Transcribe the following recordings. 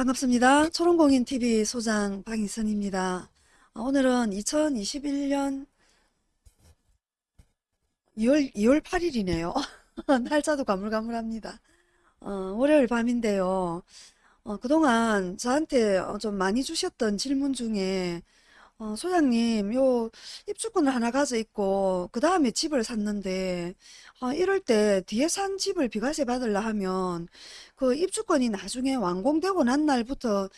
반갑습니다. 초롱공인TV 소장 방희선입니다. 어, 오늘은 2021년 2월, 2월 8일이네요. 날짜도 가물가물합니다. 어, 월요일 밤인데요. 어, 그동안 저한테 어, 좀 많이 주셨던 질문 중에 어, 소장님, 요 입주권을 하나 가져 있고 그 다음에 집을 샀는데 어, 이럴 때 뒤에 산 집을 비과세 받으려 하면 그 입주권이 나중에 완공되고 난 날부터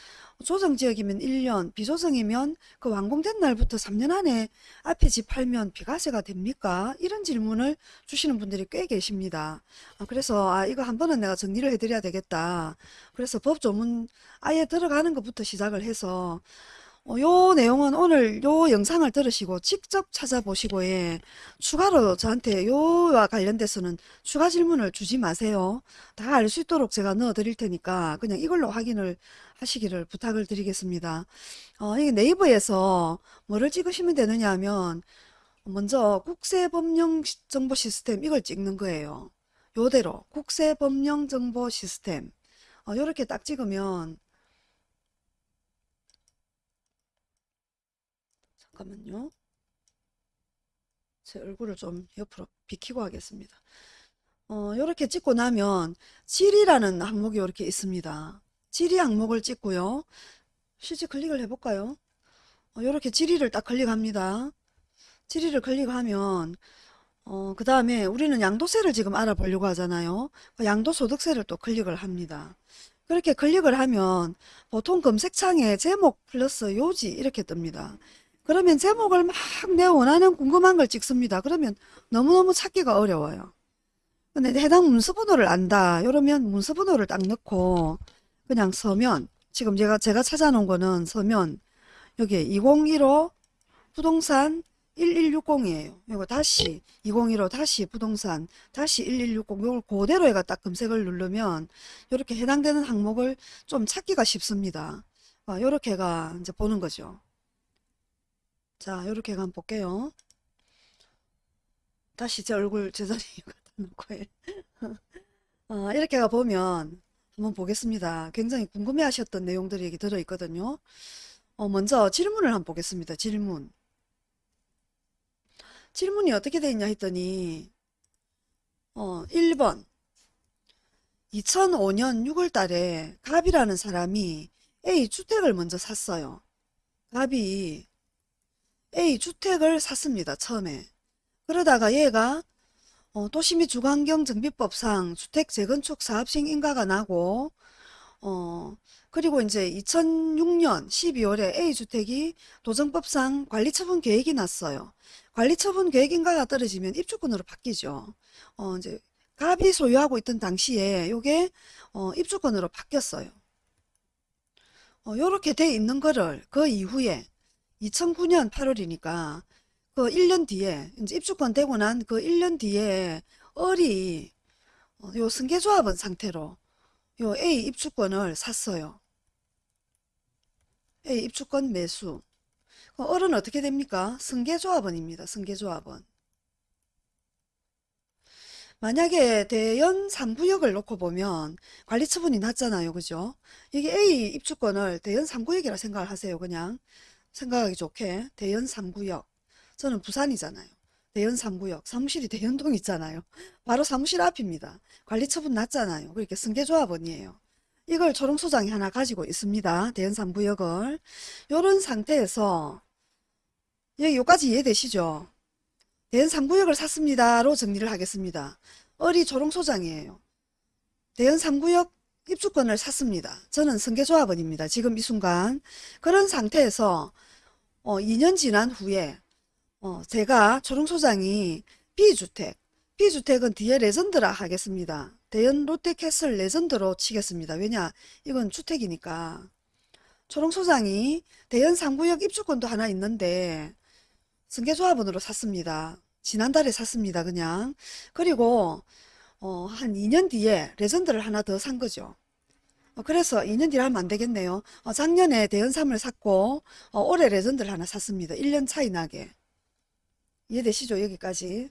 조정 지역이면 1년, 비조정이면 그 완공된 날부터 3년 안에 앞에 집 팔면 비과세가 됩니까? 이런 질문을 주시는 분들이 꽤 계십니다. 아, 그래서 아, 이거 한 번은 내가 정리를 해드려야 되겠다. 그래서 법조문 아예 들어가는 것부터 시작을 해서 어, 요 내용은 오늘 요 영상을 들으시고 직접 찾아보시고 예, 추가로 저한테 요와 관련돼서는 추가 질문을 주지 마세요. 다 알 수 있도록 제가 넣어 드릴 테니까 그냥 이걸로 확인을 하시기를 부탁을 드리겠습니다. 어, 이게 네이버에서 뭐를 찍으시면 되느냐 하면 먼저 국세법령정보 시스템 이걸 찍는 거예요. 요대로 국세법령정보 시스템 어, 요렇게 딱 찍으면 잠깐만요. 제 얼굴을 좀 옆으로 비키고 하겠습니다. 어, 이렇게 찍고 나면 지리라는 항목이 이렇게 있습니다. 지리 항목을 찍고요. 실제 클릭을 해볼까요? 어, 이렇게 지리를 딱 클릭합니다. 지리를 클릭하면 어, 그 다음에 우리는 양도세를 지금 알아보려고 하잖아요. 그 양도소득세를 또 클릭을 합니다. 그렇게 클릭을 하면 보통 검색창에 제목 플러스 요지 이렇게 뜹니다. 그러면 제목을 막 내 원하는 궁금한 걸 찍습니다. 그러면 너무너무 찾기가 어려워요. 근데 해당 문서번호를 안다. 이러면 문서번호를 딱 넣고 그냥 서면 지금 제가 제가 찾아놓은 거는 서면 여기 2015 부동산 1160이에요. 이거 다시 2015 다시 부동산 다시 1160 이걸 그대로 해가 딱 검색을 누르면 이렇게 해당되는 항목을 좀 찾기가 쉽습니다. 이렇게가 이제 보는 거죠. 자, 이렇게 한번 볼게요. 다시 제 얼굴 제자리에 놓고 어, 이렇게 가 보면 한번 보겠습니다. 굉장히 궁금해 하셨던 내용들이 여기 들어 있거든요. 어, 먼저 질문을 한번 보겠습니다. 질문. 질문이 어떻게 되어 있냐 했더니 어, 1번 2005년 6월 달에 갑이라는 사람이 A 주택을 먼저 샀어요. 갑이 A 주택을 샀습니다. 처음에. 그러다가 얘가 어, 도시및 주거환경정비법상 주택 재건축 사업 시행 인가가 나고 어, 그리고 이제 2006년 12월에 A주택이 도정법상 관리처분 계획이 났어요. 관리처분 계획 인가가 떨어지면 입주권으로 바뀌죠. 어, 이제 갑이 소유하고 있던 당시에 요게 어, 입주권으로 바뀌었어요. 어, 요렇게 돼 있는 거를 그 이후에 2009년 8월이니까 그 1년 뒤에 이제 입주권 되고 난 그 1년 뒤에 을이 어, 요 승계조합원 상태로 요 A 입주권을 샀어요. A 입주권 매수. 그 을은 어떻게 됩니까? 승계조합원입니다. 승계조합원. 만약에 대연 3구역을 놓고 보면 관리처분이 낮잖아요. 그죠? 이게 A 입주권을 대연 3구역이라 생각을 하세요. 그냥. 생각하기 좋게 대연 3구역 저는 부산이잖아요. 대연 3구역 사무실이 대연동 있잖아요. 바로 사무실 앞입니다. 관리처분 낮잖아요. 그렇게 승계조합원이에요. 이걸 초롱소장이 하나 가지고 있습니다. 대연 3구역을 이런 상태에서 여기 여기까지 이해되시죠? 대연 3구역을 샀습니다로 정리를 하겠습니다. 어리 초롱소장이에요. 대연 3구역 입주권을 샀습니다. 저는 승계조합원입니다. 지금 이 순간 그런 상태에서 어, 2년 지난 후에 어, 제가 초롱소장이 B주택 B주택은 뒤에 레전드라 하겠습니다. 대연 롯데캐슬 레전드로 치겠습니다. 왜냐 이건 주택이니까 초롱소장이 대연 3구역 입주권도 하나 있는데 승계조합원으로 샀습니다. 지난달에 샀습니다. 그냥 그리고 어, 한 2년 뒤에 레전드를 하나 더 산 거죠. 어, 그래서 2년 뒤에 하면 안 되겠네요. 어, 작년에 대연삼을 샀고 어, 올해 레전드를 하나 샀습니다. 1년 차이 나게. 이해되시죠? 여기까지.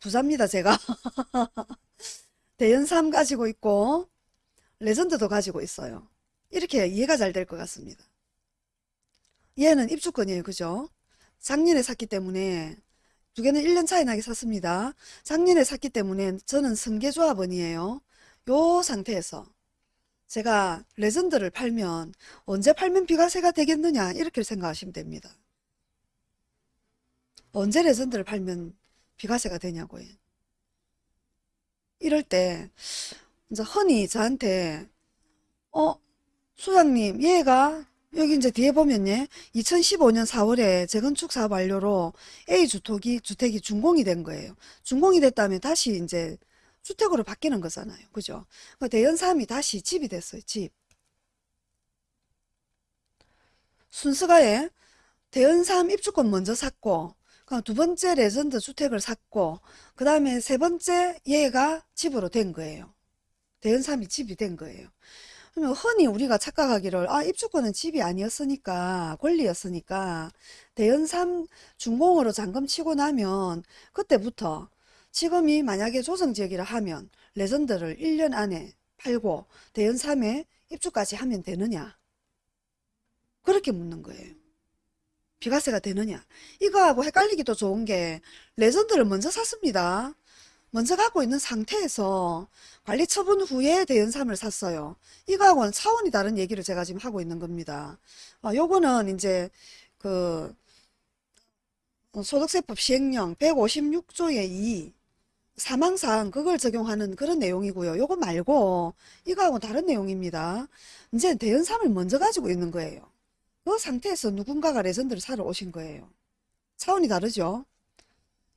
부자입니다. 제가. 대연삼 가지고 있고 레전드도 가지고 있어요. 이렇게 이해가 잘 될 것 같습니다. 얘는 입주권이에요. 그죠? 작년에 샀기 때문에 두 개는 1년 차이 나게 샀습니다. 작년에 샀기 때문에 저는 승계조합원이에요. 요 상태에서 제가 레전드를 팔면 언제 팔면 비과세가 되겠느냐 이렇게 생각하시면 됩니다. 언제 레전드를 팔면 비과세가 되냐고요. 이럴 때 이제 흔히 저한테 어 소장님 얘가 여기 이제 뒤에 보면 예 2015년 4월에 재건축 사업 완료로 A 주택이 주택이 준공이 된 거예요. 준공이 됐다면 다시 이제 주택으로 바뀌는 거잖아요. 그죠? 그 대연삼이 다시 집이 됐어요. 집. 순서가 예 대연삼 입주권 먼저 샀고 그 두 번째 레전드 주택을 샀고 그 다음에 세 번째 얘가 집으로 된 거예요. 대연삼이 집이 된 거예요. 그러면 흔히 우리가 착각하기를 아 입주권은 집이 아니었으니까 권리였으니까 대연삼 준공으로 잔금 치고 나면 그때부터 지금이 만약에 조정지역이라 하면 레전드를 1년 안에 팔고 대연삼에 입주까지 하면 되느냐 그렇게 묻는 거예요. 비과세가 되느냐 이거하고 헷갈리기도 좋은 게 레전드를 먼저 샀습니다. 먼저 갖고 있는 상태에서 관리 처분 후에 대연삼을 샀어요. 이거하고는 차원이 다른 얘기를 제가 지금 하고 있는 겁니다. 어, 요거는 이제 그 소득세법 시행령 156조의 2 사망상 그걸 적용하는 그런 내용이고요. 요거 말고 이거하고 다른 내용입니다. 이제 대연삼을 먼저 가지고 있는 거예요. 그 상태에서 누군가가 레전드를 사러 오신 거예요. 차원이 다르죠?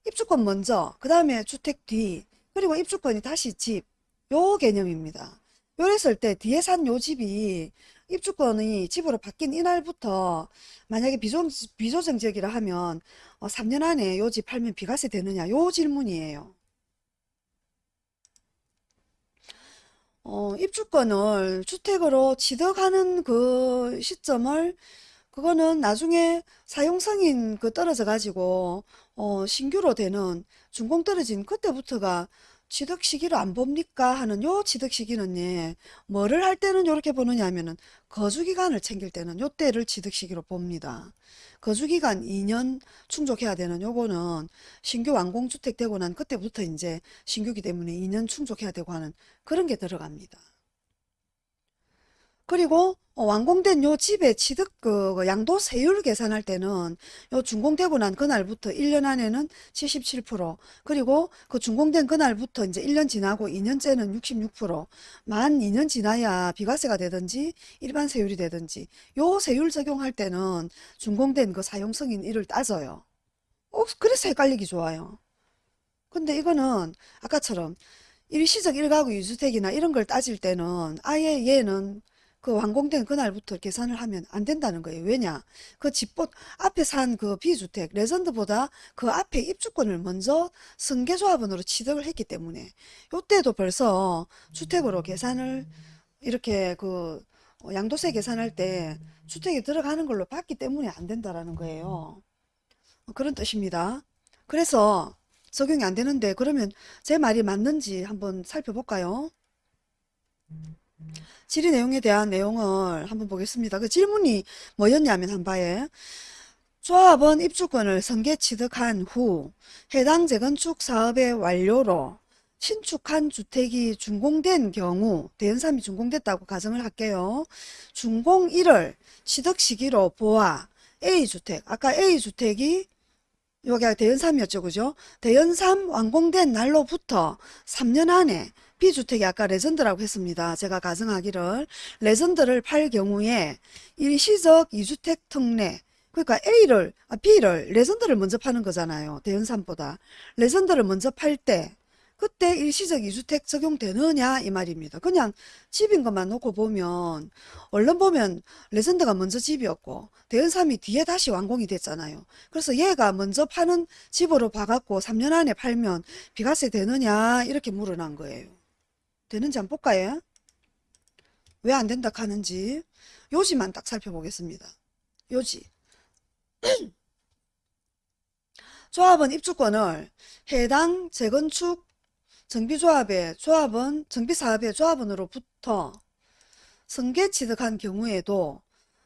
입주권 먼저, 그 다음에 주택 뒤, 그리고 입주권이 다시 집, 요 개념입니다. 요랬을 때 뒤에 산 요 집이 입주권이 집으로 바뀐 이날부터 만약에 비조, 비조정 지역이라 하면 어, 3년 안에 요 집 팔면 비과세 되느냐 요 질문이에요. 어, 입주권을 주택으로 취득하는 그 시점을 그거는 나중에 사용승인 그 떨어져 가지고 어, 신규로 되는 준공 떨어진 그때부터가 취득 시기를 안 봅니까 하는 요 취득 시기는 예, 뭐를 할 때는 요렇게 보느냐 하면은 거주 기간을 챙길 때는 요 때를 취득 시기로 봅니다. 거주 기간 2년 충족해야 되는 요거는 신규 완공 주택 되고 난 그때부터 이제 신규기 때문에 2년 충족해야 되고 하는 그런 게 들어갑니다. 그리고 어, 완공된 요 집의 취득 그, 그 양도 세율 계산할 때는 요 준공되고 난 그날부터 1년 안에는 77% 그리고 그 준공된 그날부터 이제 1년 지나고 2년째는 66%만 2년 지나야 비과세가 되든지 일반 세율이 되든지 요 세율 적용할 때는 준공된 그 사용 승인일을 따져요. 어, 그래서 헷갈리기 좋아요. 근데 이거는 아까처럼 일시적 1가구 2주택이나 이런 걸 따질 때는 아예 얘는 그 완공된 그날부터 계산을 하면 안 된다는 거예요. 왜냐? 그 집보 앞에 산 그 비주택 레전드보다 그 앞에 입주권을 먼저 승계조합원으로 취득을 했기 때문에 요때도 벌써 주택으로 계산을 이렇게 그 양도세 계산할 때 주택에 들어가는 걸로 봤기 때문에 안 된다라는 거예요. 그런 뜻입니다. 그래서 적용이 안 되는데 그러면 제 말이 맞는지 한번 살펴볼까요? 질의 내용에 대한 내용을 한번 보겠습니다. 그 질문이 뭐였냐면 한바에 조합원 입주권을 선계 취득한 후 해당 재건축 사업의 완료로 신축한 주택이 준공된 경우 대연삼이 준공됐다고 가정을 할게요. 준공일을 취득 시기로 보아 A주택 아까 A주택이 여기가 대연삼이었죠 그죠 대연삼 완공된 날로부터 3년 안에 B주택이 아까 레전드라고 했습니다. 제가 가정하기를 레전드를 팔 경우에 일시적 2주택 특례 그러니까 A를 아, B를 레전드를 먼저 파는 거잖아요. 대연삼보다 레전드를 먼저 팔 때 그때 일시적 2주택 적용되느냐 이 말입니다. 그냥 집인 것만 놓고 보면 얼른 보면 레전드가 먼저 집이었고 대연삼이 뒤에 다시 완공이 됐잖아요. 그래서 얘가 먼저 파는 집으로 봐갖고 3년 안에 팔면 비과세 되느냐 이렇게 물어본 거예요. 되는지 한번 볼까요? 왜 안 된다 하는지 요지만 딱 살펴보겠습니다. 요지 조합은 입주권을 해당 재건축 정비조합의 조합은 정비사업의 조합원으로부터 승계 취득한 경우에도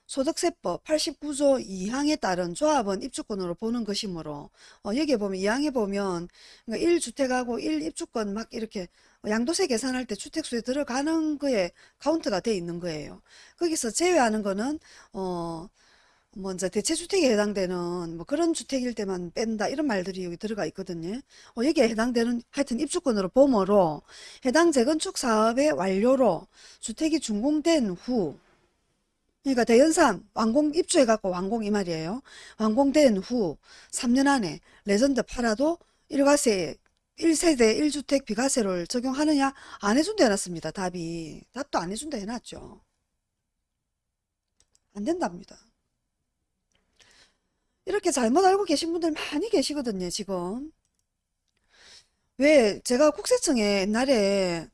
소득세법 89조 2항에 따른 조합원 입주권으로 보는 것이므로 어, 여기에 보면 2항에 보면 그러니까 1주택하고 1입주권 막 이렇게 양도세 계산할 때 주택수에 들어가는 거에 카운트가 돼 있는 거예요. 거기서 제외하는 거는 어 먼저 대체주택에 해당되는 뭐 그런 주택일 때만 뺀다 이런 말들이 여기 들어가 있거든요. 어, 여기에 해당되는 하여튼 입주권으로 봄으로 해당 재건축 사업의 완료로 주택이 준공된 후 그러니까 대연산 완공 입주해갖고 완공 이 말이에요. 완공된 후 3년 안에 레전드 팔아도 일가세 1세대 1주택 비과세를 적용하느냐 안 해준다 해놨습니다. 답이 답도 안 해준다 해놨죠. 안 된답니다. 이렇게 잘못 알고 계신 분들 많이 계시거든요, 지금. 왜 제가 국세청에 옛날에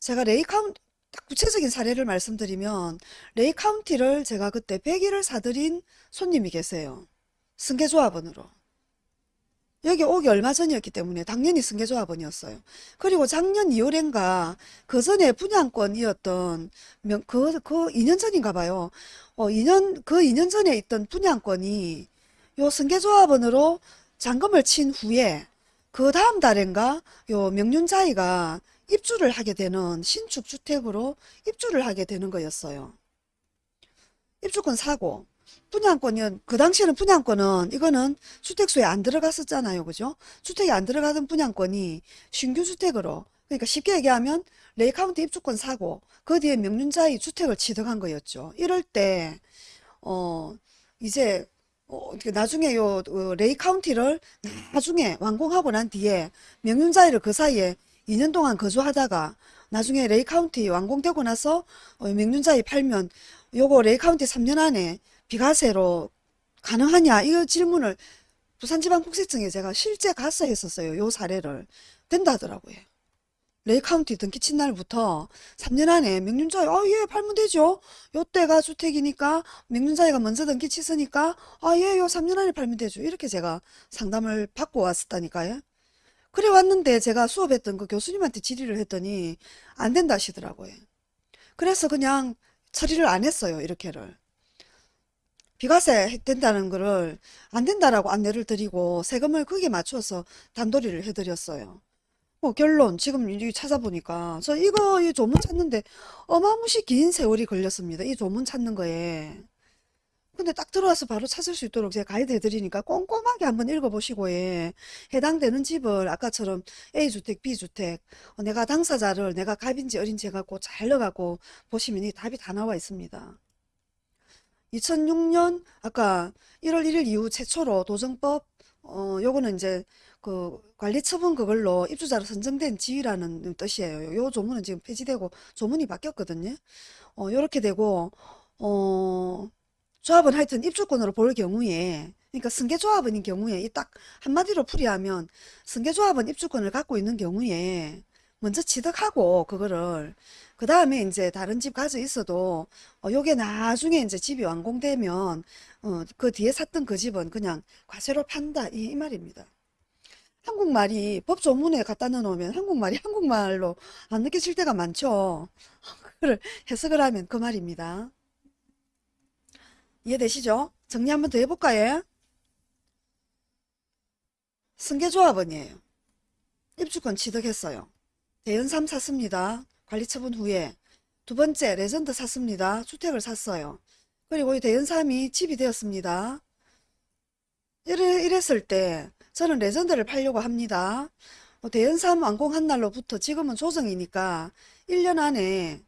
제가 레이 카운티 딱 구체적인 사례를 말씀드리면 레이 카운티를 제가 그때 100일을 사들인 손님이 계세요. 승계조합원으로. 여기 오기 얼마 전이었기 때문에 당연히 승계조합원이었어요. 그리고 작년 2월엔가 그 전에 분양권이었던 명, 그, 그 2년 전인가 봐요. 어, 2년, 그 2년 전에 있던 분양권이 요 승계조합원으로 잔금을 친 후에 그 다음 달엔가 요 명륜자이가 입주를 하게 되는 신축 주택으로 입주를 하게 되는 거였어요. 입주권 사고 분양권은 그 당시에는 분양권은 이거는 주택수에 안 들어갔었잖아요. 그죠? 주택이 안 들어가던 분양권이 신규 주택으로 그러니까 쉽게 얘기하면 레이 카운티 입주권 사고 그 뒤에 명륜자이 주택을 취득한 거였죠. 이럴 때 어 이제 어, 나중에 요 어, 레이 카운티를 나중에 완공하고 난 뒤에 명륜자이를 그 사이에 2년 동안 거주하다가 나중에 레이 카운티 완공되고 나서 어, 명륜자이 팔면 요거 레이 카운티 3년 안에 비과세로 가능하냐 이 질문을 부산지방국세청에 제가 실제 가서 했었어요. 요 사례를 된다 하더라고요. 레이 카운티 등기 친 날부터 3년 안에 명륜자이 아예 팔면 되죠. 요때가 주택이니까 명륜자이가 먼저 등기 쳤으니까 아예요 3년 안에 팔면 되죠. 이렇게 제가 상담을 받고 왔었다니까요. 그래 왔는데 제가 수업했던 그 교수님한테 질의를 했더니 안 된다 하시더라고요. 그래서 그냥 처리를 안 했어요. 이렇게를. 비과세 된다는 거를 안 된다라고 안내를 드리고 세금을 거기에 맞춰서 단도리를 해드렸어요. 뭐 결론 지금 이 찾아보니까 저 이거 이 조문 찾는데 어마무시 긴 세월이 걸렸습니다. 이 조문 찾는 거에. 근데 딱 들어와서 바로 찾을 수 있도록 제가 가이드 해드리니까 꼼꼼하게 한번 읽어보시고 예. 해당되는 집을 아까처럼 A주택, B주택 어, 내가 당사자를 내가 갑인지 어린지 해갖고 잘 넣어갖고 보시면 이 답이 다 나와 있습니다. 2006년 아까 1월 1일 이후 최초로 도정법 어 요거는 이제 그 관리 처분 그걸로 입주자로 선정된 지위라는 뜻이에요. 요 조문은 지금 폐지되고 조문이 바뀌었거든요. 어 요렇게 되고 어 조합은 하여튼 입주권으로 볼 경우에 그러니까 승계조합원인 경우에 이 딱 한마디로 풀이하면 승계조합원 입주권을 갖고 있는 경우에 먼저 취득하고 그거를 그 다음에 이제 다른 집 가져 있어도 어 요게 나중에 이제 집이 완공되면 어 그 뒤에 샀던 그 집은 그냥 과세로 판다 이, 이 말입니다. 한국말이 법조문에 갖다 넣어놓으면 한국말이 한국말로 안 느껴질 때가 많죠. 그걸 해석을 하면 그 말입니다. 이해되시죠? 정리 한번 더 해볼까요? 승계조합원이에요. 입주권 취득했어요. 대연삼 샀습니다. 관리처분 후에 두 번째 레전드 샀습니다. 주택을 샀어요. 그리고 이 대연삼이 집이 되었습니다. 이래, 이랬을 때 저는 레전드를 팔려고 합니다. 뭐 대연삼 완공한 날로부터 지금은 조정이니까 1년 안에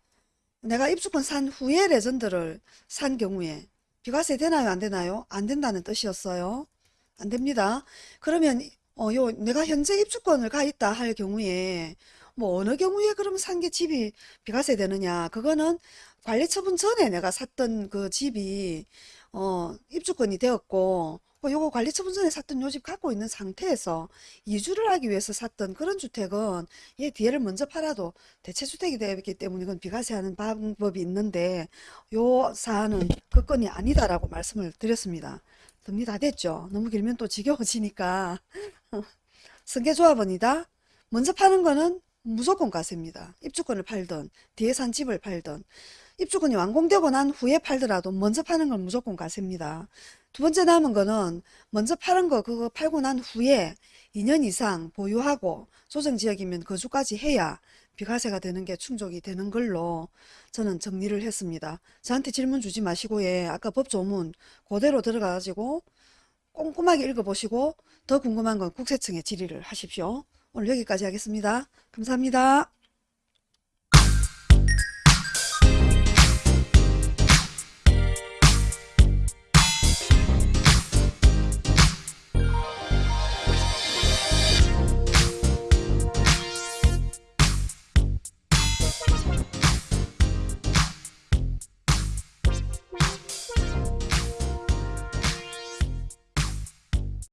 내가 입주권 산 후에 레전드를 산 경우에 비과세 되나요? 안 되나요? 안 된다는 뜻이었어요. 안 됩니다. 그러면 어, 요 내가 현재 입주권을 가 있다 할 경우에 뭐 어느 경우에 그럼 산 게 집이 비과세 되느냐? 그거는 관리 처분 전에 내가 샀던 그 집이 어, 입주권이 되었고 뭐 요거 관리 처분 전에 샀던 요 집 갖고 있는 상태에서 이주를 하기 위해서 샀던 그런 주택은 얘 뒤에를 먼저 팔아도 대체주택이 되기 때문에 이건 비과세하는 방법이 있는데 요 사안은 그 건이 아니다라고 말씀을 드렸습니다. 정리 다 됐죠? 너무 길면 또 지겨워지니까 승계조합원이다. 먼저 파는 거는 무조건 과세입니다. 입주권을 팔던 뒤에 산 집을 팔던 입주권이 완공되고 난 후에 팔더라도 먼저 파는 건 무조건 과세입니다. 두 번째 남은 거는 먼저 파는 거 그거 팔고 난 후에 2년 이상 보유하고 조정지역이면 거주까지 해야 비과세가 되는 게 충족이 되는 걸로 저는 정리를 했습니다. 저한테 질문 주지 마시고 예, 아까 법조문 그대로 들어가가지고 꼼꼼하게 읽어보시고 더 궁금한 건 국세청에 질의를 하십시오. 오늘 여기까지 하겠습니다. 감사합니다.